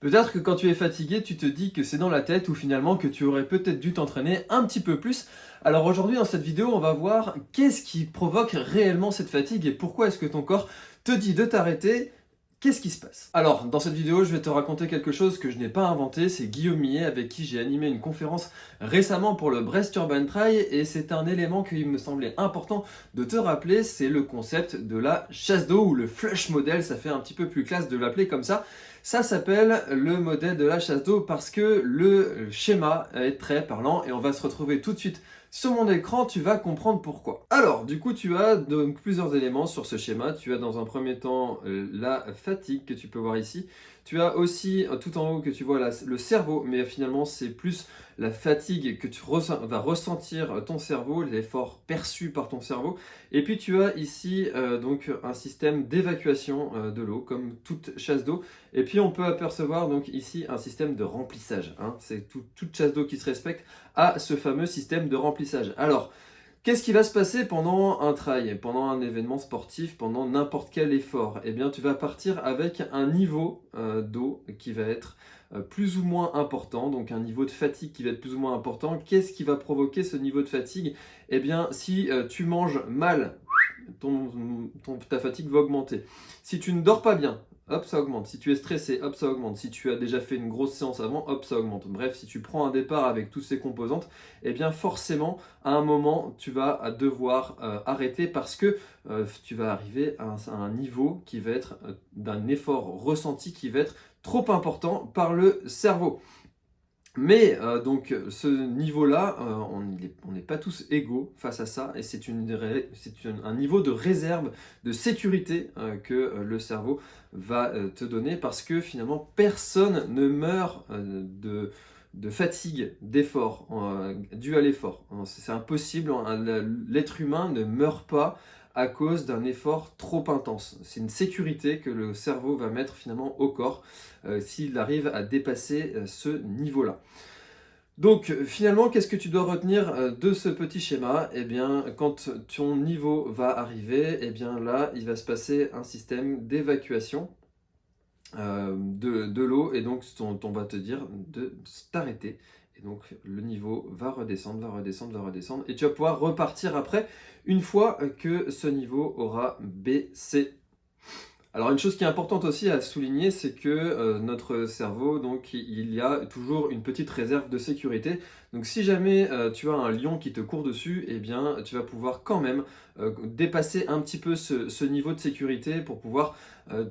Peut-être que quand tu es fatigué, tu te dis que c'est dans la tête ou finalement que tu aurais peut-être dû t'entraîner un petit peu plus. Alors aujourd'hui dans cette vidéo, on va voir qu'est-ce qui provoque réellement cette fatigue et pourquoi est-ce que ton corps te dit de t'arrêter Qu'est-ce qui se passe Alors, dans cette vidéo, je vais te raconter quelque chose que je n'ai pas inventé. C'est Guillaume Millet avec qui j'ai animé une conférence récemment pour le Brest Urban Trail et c'est un élément qui me semblait important de te rappeler, c'est le concept de la chasse d'eau ou le flush model, ça fait un petit peu plus classe de l'appeler comme ça. Ça s'appelle le modèle de la chasse d'eau parce que le schéma est très parlant et on va se retrouver tout de suite sur mon écran, tu vas comprendre pourquoi. Alors, du coup, tu as donc plusieurs éléments sur ce schéma. Tu as dans un premier temps euh, la fatigue que tu peux voir ici. Tu as aussi euh, tout en haut que tu vois le cerveau, mais finalement c'est plus la fatigue que tu vas ressentir euh, ton cerveau, l'effort perçu par ton cerveau. Et puis tu as ici donc un système d'évacuation de l'eau, comme toute chasse d'eau. Et puis on peut apercevoir donc ici un système de remplissage. Hein. C'est toute chasse d'eau qui se respecte à ce fameux système de remplissage. Alors, Qu'est-ce qui va se passer pendant un trail, pendant un événement sportif, pendant n'importe quel effort? Eh bien, tu vas partir avec un niveau euh, d'eau qui va être euh, plus ou moins important, donc un niveau de fatigue qui va être plus ou moins important. Qu'est-ce qui va provoquer ce niveau de fatigue? Eh bien, si euh, tu manges mal, ta fatigue va augmenter. Si tu ne dors pas bien, hop, ça augmente. Si tu es stressé, hop, ça augmente. Si tu as déjà fait une grosse séance avant, hop, ça augmente. Bref, si tu prends un départ avec toutes ces composantes, eh bien forcément, à un moment, tu vas devoir euh, arrêter parce que euh, tu vas arriver à un, niveau qui va être euh, d'un effort ressenti qui va être trop important par le cerveau. Mais euh, donc ce niveau-là, euh, on n'est pas tous égaux face à ça et c'est un niveau de réserve, de sécurité euh, que le cerveau va te donner parce que finalement personne ne meurt de, de fatigue, d'effort, dû à l'effort. C'est impossible, l'être humain ne meurt pas à cause d'un effort trop intense. C'est une sécurité que le cerveau va mettre finalement au corps euh, s'il arrive à dépasser euh, ce niveau-là. Donc finalement, qu'est-ce que tu dois retenir euh, de ce petit schéma? Eh bien, quand ton niveau va arriver, eh bien là, il va se passer un système d'évacuation de, de l'eau et donc on va te dire de t'arrêter donc le niveau va redescendre, va redescendre, va redescendre. Et tu vas pouvoir repartir après une fois que ce niveau aura baissé. Alors une chose qui est importante aussi à souligner, c'est que euh, notre cerveau, donc il y a toujours une petite réserve de sécurité. Donc si jamais euh, tu as un lion qui te court dessus, eh bien tu vas pouvoir quand même euh, dépasser un petit peu ce, niveau de sécurité pour pouvoir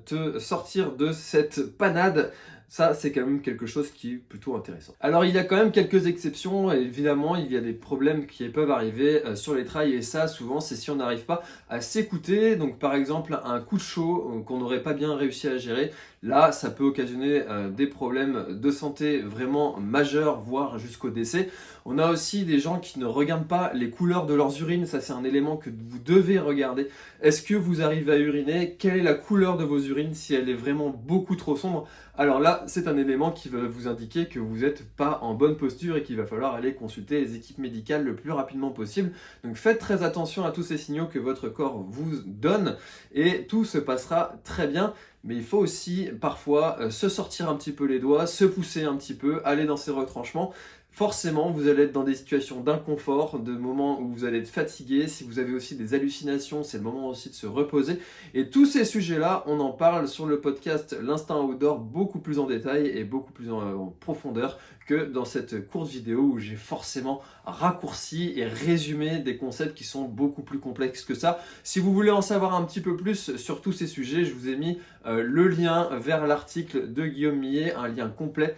te sortir de cette panade ça, c'est quand même quelque chose qui est plutôt intéressant. Alors, il y a quand même quelques exceptions. Évidemment, il y a des problèmes qui peuvent arriver euh, sur les trails. Et ça, souvent, c'est si on n'arrive pas à s'écouter. Donc, par exemple, un coup de chaud euh, qu'on n'aurait pas bien réussi à gérer. Là, ça peut occasionner euh, des problèmes de santé vraiment majeurs, voire jusqu'au décès. On a aussi des gens qui ne regardent pas les couleurs de leurs urines. Ça, c'est un élément que vous devez regarder. Est-ce que vous arrivez à uriner? Quelle est la couleur de vos urines Si elle est vraiment beaucoup trop sombre, alors là, c'est un élément qui va vous indiquer que vous n'êtes pas en bonne posture et qu'il va falloir aller consulter les équipes médicales le plus rapidement possible. Donc faites très attention à tous ces signaux que votre corps vous donne et tout se passera très bien mais il faut aussi parfois euh, se sortir un petit peu les doigts, se pousser un petit peu, aller dans ses retranchements. Forcément, vous allez être dans des situations d'inconfort, de moments où vous allez être fatigué. Si vous avez aussi des hallucinations, c'est le moment aussi de se reposer. Et tous ces sujets-là, on en parle sur le podcast L'Instinct Outdoor beaucoup plus en détail et beaucoup plus en profondeur que dans cette courte vidéo où j'ai forcément raccourci et résumé des concepts qui sont beaucoup plus complexes que ça. Si vous voulez en savoir un petit peu plus sur tous ces sujets, je vous ai mis euh, le lien vers l'article de Guillaume Millet, un lien complet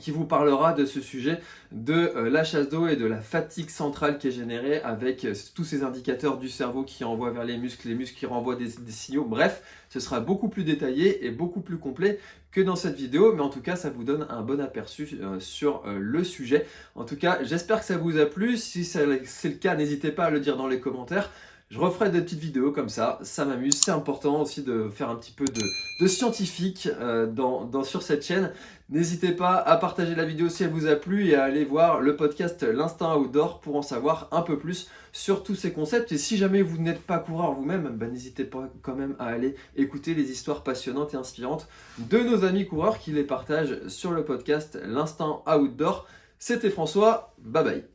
qui vous parlera de ce sujet de euh, la chasse d'eau et de la fatigue centrale qui est générée avec euh, tous ces indicateurs du cerveau qui envoient vers les muscles, les muscles qui renvoient des, signaux. Bref, ce sera beaucoup plus détaillé et beaucoup plus complet que dans cette vidéo, mais en tout cas, ça vous donne un bon aperçu euh, sur le sujet. En tout cas, j'espère que ça vous a plu. Si c'est le cas, n'hésitez pas à le dire dans les commentaires. Je referai des petites vidéos comme ça, ça m'amuse. C'est important aussi de faire un petit peu de, scientifique euh, sur cette chaîne. N'hésitez pas à partager la vidéo si elle vous a plu et à aller voir le podcast L'Instinct Outdoor pour en savoir un peu plus sur tous ces concepts. Et si jamais vous n'êtes pas coureur vous-même, bah, n'hésitez pas quand même à aller écouter les histoires passionnantes et inspirantes de nos amis coureurs qui les partagent sur le podcast L'Instinct Outdoor. C'était François, bye bye